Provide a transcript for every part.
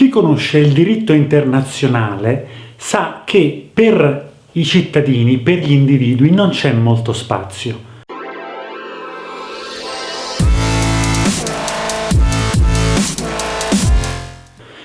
Chi conosce il diritto internazionale sa che per i cittadini, per gli individui, non c'è molto spazio.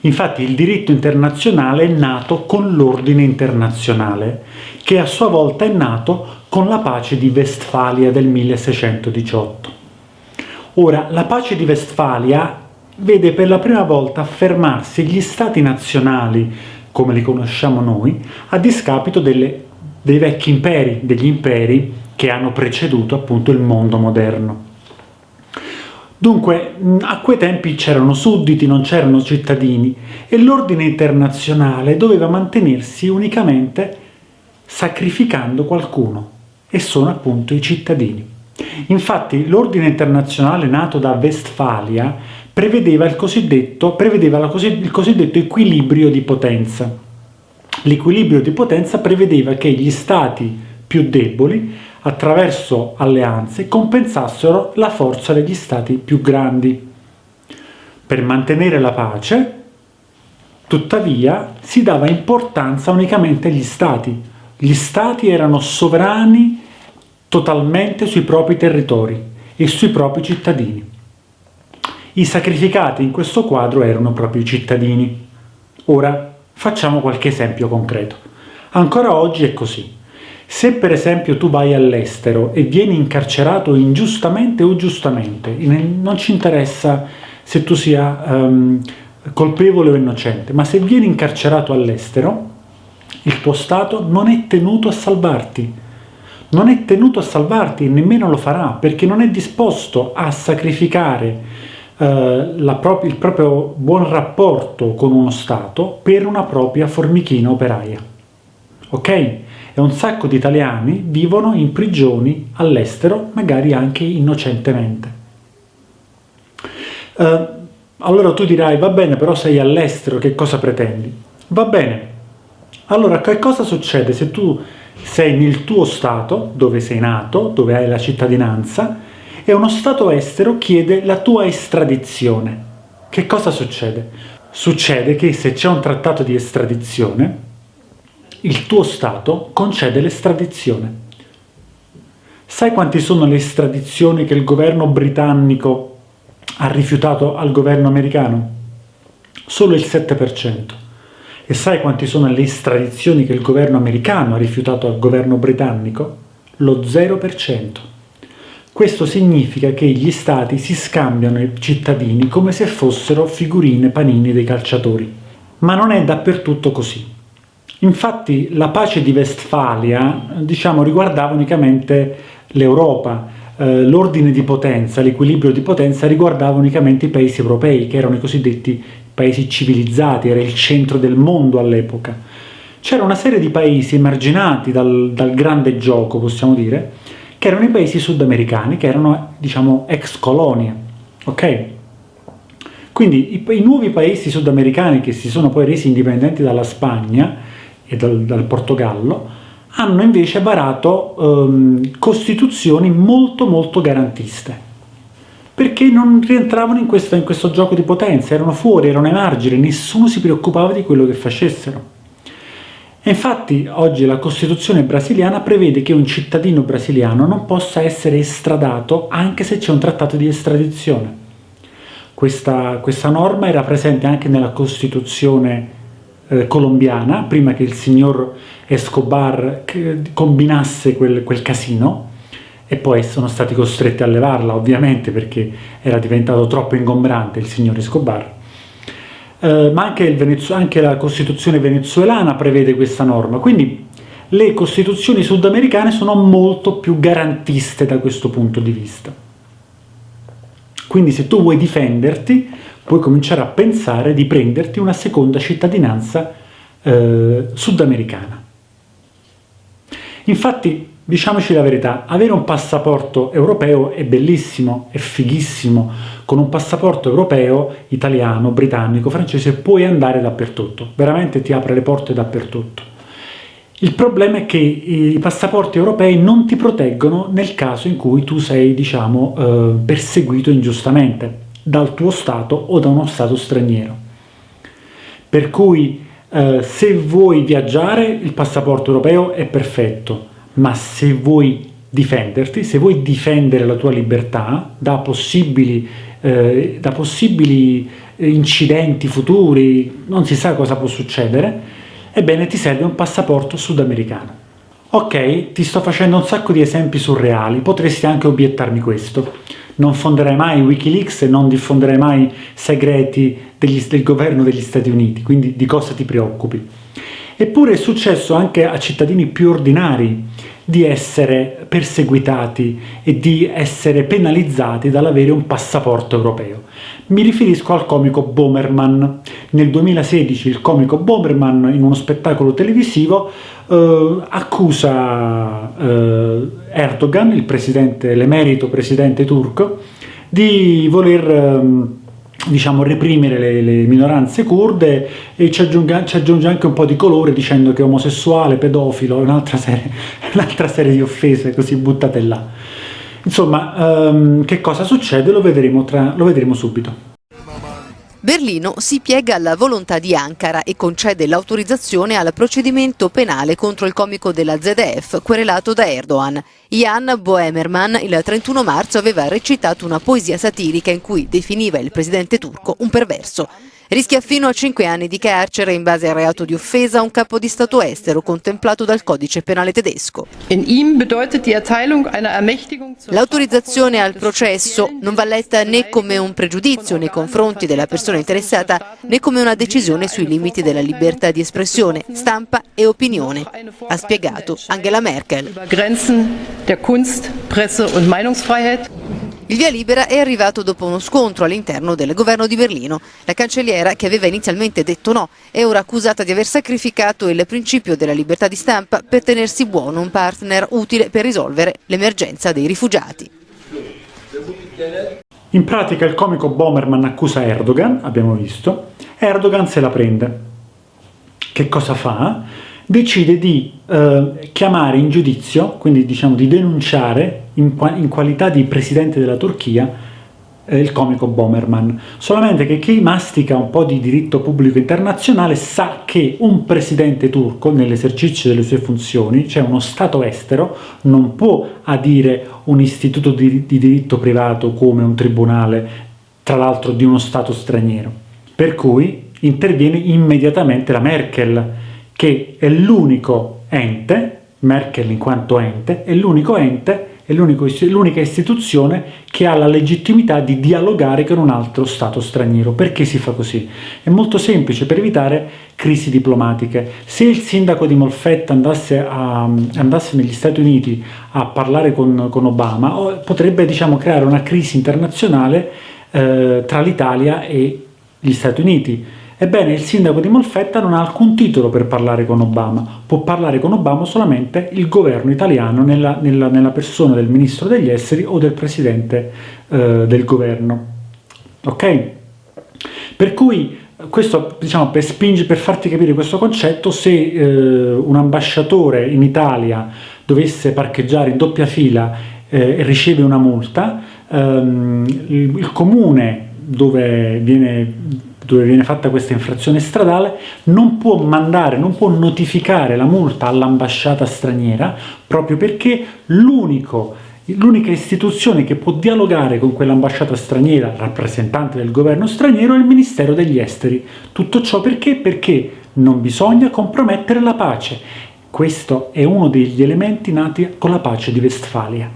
Infatti il diritto internazionale è nato con l'ordine internazionale, che a sua volta è nato con la pace di Westfalia del 1618. Ora, la pace di Westfalia vede per la prima volta affermarsi gli stati nazionali, come li conosciamo noi, a discapito delle, dei vecchi imperi, degli imperi che hanno preceduto appunto il mondo moderno. Dunque, a quei tempi c'erano sudditi, non c'erano cittadini, e l'ordine internazionale doveva mantenersi unicamente sacrificando qualcuno, e sono appunto i cittadini. Infatti l'ordine internazionale nato da Westfalia prevedeva il cosiddetto, prevedeva così, il cosiddetto equilibrio di potenza. L'equilibrio di potenza prevedeva che gli stati più deboli, attraverso alleanze, compensassero la forza degli stati più grandi. Per mantenere la pace, tuttavia, si dava importanza unicamente agli stati. Gli stati erano sovrani totalmente sui propri territori e sui propri cittadini. I sacrificati in questo quadro erano proprio i cittadini. Ora facciamo qualche esempio concreto. Ancora oggi è così. Se per esempio tu vai all'estero e vieni incarcerato ingiustamente o giustamente, non ci interessa se tu sia um, colpevole o innocente, ma se vieni incarcerato all'estero, il tuo Stato non è tenuto a salvarti. Non è tenuto a salvarti e nemmeno lo farà, perché non è disposto a sacrificare il proprio buon rapporto con uno Stato per una propria formichina operaia. Ok? E un sacco di italiani vivono in prigioni all'estero, magari anche innocentemente. Uh, allora tu dirai, va bene, però sei all'estero, che cosa pretendi? Va bene. Allora, che cosa succede se tu sei nel tuo Stato, dove sei nato, dove hai la cittadinanza, e uno Stato estero chiede la tua estradizione. Che cosa succede? Succede che se c'è un trattato di estradizione, il tuo Stato concede l'estradizione. Sai quanti sono le estradizioni che il governo britannico ha rifiutato al governo americano? Solo il 7%. E sai quanti sono le estradizioni che il governo americano ha rifiutato al governo britannico? Lo 0%. Questo significa che gli stati si scambiano i cittadini come se fossero figurine panini dei calciatori. Ma non è dappertutto così. Infatti la pace di Westfalia diciamo, riguardava unicamente l'Europa, eh, l'ordine di potenza, l'equilibrio di potenza riguardava unicamente i paesi europei, che erano i cosiddetti paesi civilizzati, era il centro del mondo all'epoca. C'era una serie di paesi emarginati dal, dal grande gioco, possiamo dire, che erano i paesi sudamericani, che erano, diciamo, ex colonie, ok? Quindi i, i, nuovi paesi sudamericani che si sono poi resi indipendenti dalla Spagna e dal, dal Portogallo hanno invece varato um, costituzioni molto molto garantiste perché non rientravano in questo, in questo gioco di potenza, erano fuori, erano ai margini, nessuno si preoccupava di quello che facessero. Infatti oggi la Costituzione brasiliana prevede che un cittadino brasiliano non possa essere estradato anche se c'è un trattato di estradizione. Questa, questa, norma era presente anche nella Costituzione eh, colombiana, prima che il signor Escobar combinasse quel, quel casino, e poi sono stati costretti a levarla ovviamente perché era diventato troppo ingombrante il signor Escobar eh, ma anche, anche la Costituzione venezuelana prevede questa norma, quindi le Costituzioni sudamericane sono molto più garantiste da questo punto di vista. Quindi se tu vuoi difenderti, puoi cominciare a pensare di prenderti una seconda cittadinanza eh, sudamericana. Infatti, diciamoci la verità, avere un passaporto europeo è bellissimo, è fighissimo, con un passaporto europeo, italiano, britannico, francese, puoi andare dappertutto, veramente ti apre le porte dappertutto. Il problema è che i passaporti europei non ti proteggono nel caso in cui tu sei, diciamo, eh, perseguito ingiustamente dal tuo Stato o da uno Stato straniero. Per cui eh, se vuoi viaggiare il passaporto europeo è perfetto, ma se vuoi difenderti, se vuoi difendere la tua libertà da possibili, eh, da possibili incidenti futuri, non si sa cosa può succedere, ebbene ti serve un passaporto sudamericano. Ok, ti sto facendo un sacco di esempi surreali, potresti anche obiettarmi questo. Non fonderei mai Wikileaks e non diffonderei mai segreti degli, del governo degli Stati Uniti, quindi di cosa ti preoccupi? Eppure è successo anche a cittadini più ordinari di essere perseguitati e di essere penalizzati dall'avere un passaporto europeo. Mi riferisco al comico Bomerman. Nel 2016 il comico Bomerman in uno spettacolo televisivo eh, accusa eh, Erdogan, il presidente, l'emerito presidente turco, di voler ehm, diciamo, reprimere le, le, minoranze kurde e ci aggiunge, ci aggiunge, anche un po' di colore dicendo che è omosessuale, pedofilo, un'altra serie, un serie, di offese così buttate là. Insomma, um, che cosa succede lo vedremo, tra, lo vedremo subito. Berlino si piega alla volontà di Ankara e concede l'autorizzazione al procedimento penale contro il comico della ZDF querelato da Erdogan. Jan Boemerman il 31 marzo aveva recitato una poesia satirica in cui definiva il presidente turco un perverso. Rischia fino a 5 anni di carcere in base al reato di offesa a un capo di Stato estero contemplato dal codice penale tedesco. L'autorizzazione al processo non va letta né come un pregiudizio nei confronti della persona interessata né come una decisione sui limiti della libertà di espressione, stampa e opinione, ha spiegato Angela Merkel. Il via libera è arrivato dopo uno scontro all'interno del governo di Berlino. La cancelliera, che aveva inizialmente detto no, è ora accusata di aver sacrificato il principio della libertà di stampa per tenersi buono un partner utile per risolvere l'emergenza dei rifugiati. In pratica il comico Bomerman accusa Erdogan, abbiamo visto, Erdogan se la prende. Che cosa fa? Decide di eh, chiamare in giudizio, quindi diciamo di denunciare in, in qualità di presidente della Turchia eh, il comico Bomerman. Solamente che chi mastica un po' di diritto pubblico internazionale sa che un presidente turco nell'esercizio delle sue funzioni, cioè uno stato estero, non può adire un istituto di, di diritto privato come un tribunale, tra l'altro di uno stato straniero. Per cui interviene immediatamente la Merkel, che è l'unico ente, Merkel in quanto ente, è l'unico ente, è l'unica istituzione che ha la legittimità di dialogare con un altro Stato straniero. Perché si fa così? È molto semplice, per evitare crisi diplomatiche. Se il sindaco di Molfetta andasse, a, andasse negli Stati Uniti a parlare con, con Obama, potrebbe diciamo, creare una crisi internazionale eh, tra l'Italia e gli Stati Uniti Ebbene, il sindaco di Molfetta non ha alcun titolo per parlare con Obama, può parlare con Obama solamente il governo italiano nella, nella, nella persona del ministro degli esteri o del presidente eh, del governo. Ok? Per cui questo diciamo per, spinge, per farti capire questo concetto, se eh, un ambasciatore in Italia dovesse parcheggiare in doppia fila eh, e riceve una multa, ehm, il, il comune dove viene dove viene fatta questa infrazione stradale, non può mandare, non può notificare la multa all'ambasciata straniera proprio perché l'unica istituzione che può dialogare con quell'ambasciata straniera, rappresentante del governo straniero, è il Ministero degli Esteri. Tutto ciò perché? Perché non bisogna compromettere la pace. Questo è uno degli elementi nati con la pace di Westfalia.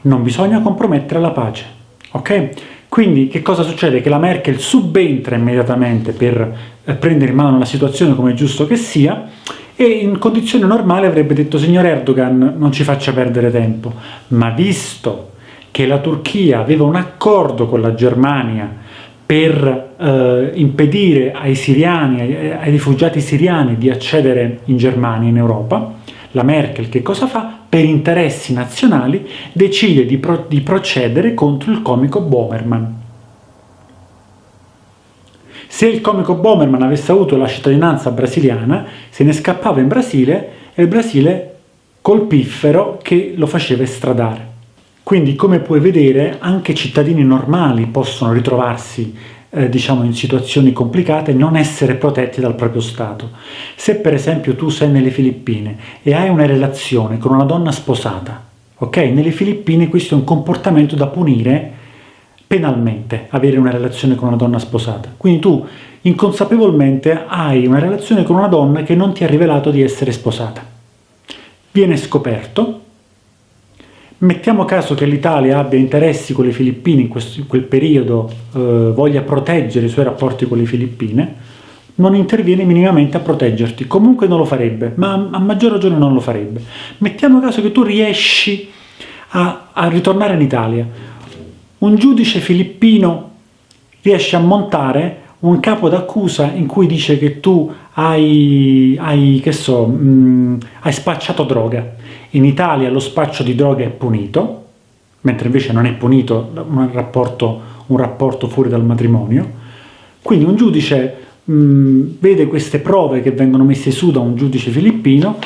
Non bisogna compromettere la pace, ok? Quindi che cosa succede? Che la Merkel subentra immediatamente per eh, prendere in mano la situazione come è giusto che sia e in condizioni normali avrebbe detto signor Erdogan non ci faccia perdere tempo, ma visto che la Turchia aveva un accordo con la Germania per eh, impedire ai siriani, ai, ai rifugiati siriani di accedere in Germania, in Europa, la Merkel che cosa fa? Per interessi nazionali decide di, pro di procedere contro il comico Bomerman. Se il comico Bomerman avesse avuto la cittadinanza brasiliana, se ne scappava in Brasile e il Brasile colpiffero che lo faceva estradare. Quindi, come puoi vedere, anche cittadini normali possono ritrovarsi eh, diciamo in situazioni complicate, non essere protetti dal proprio Stato. Se per esempio tu sei nelle Filippine e hai una relazione con una donna sposata, ok? Nelle Filippine questo è un comportamento da punire penalmente, avere una relazione con una donna sposata. Quindi tu inconsapevolmente hai una relazione con una donna che non ti ha rivelato di essere sposata. Viene scoperto, Mettiamo caso che l'Italia abbia interessi con le Filippine in, questo, in quel periodo, eh, voglia proteggere i suoi rapporti con le Filippine, non interviene minimamente a proteggerti, comunque non lo farebbe, ma a maggior ragione non lo farebbe. Mettiamo caso che tu riesci a, a ritornare in Italia, un giudice filippino riesce a montare un capo d'accusa in cui dice che tu hai, hai, che so, mh, mm, hai spacciato droga. In Italia lo spaccio di droga è punito, mentre invece non è punito un rapporto, un rapporto fuori dal matrimonio. Quindi un giudice mh, mm, vede queste prove che vengono messe su da un giudice filippino,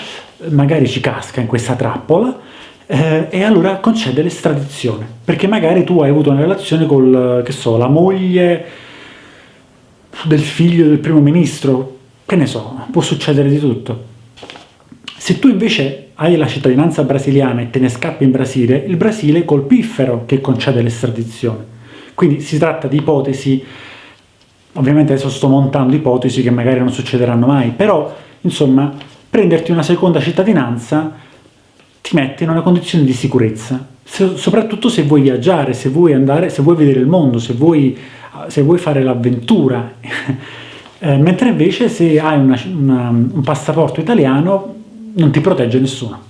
magari ci casca in questa trappola, eh, e allora concede l'estradizione, perché magari tu hai avuto una relazione con, la moglie del figlio del primo ministro, che ne so, può succedere di tutto. Se tu invece hai la cittadinanza brasiliana e te ne scappi in Brasile, il Brasile è colpifero che concede l'estradizione. Quindi si tratta di ipotesi, ovviamente adesso sto montando ipotesi che magari non succederanno mai, però insomma prenderti una seconda cittadinanza ti mette in una condizione di sicurezza, se, soprattutto se vuoi viaggiare, se vuoi andare, se vuoi vedere il mondo, se vuoi se vuoi fare l'avventura, eh, mentre invece se hai una, una, un passaporto italiano non ti protegge nessuno.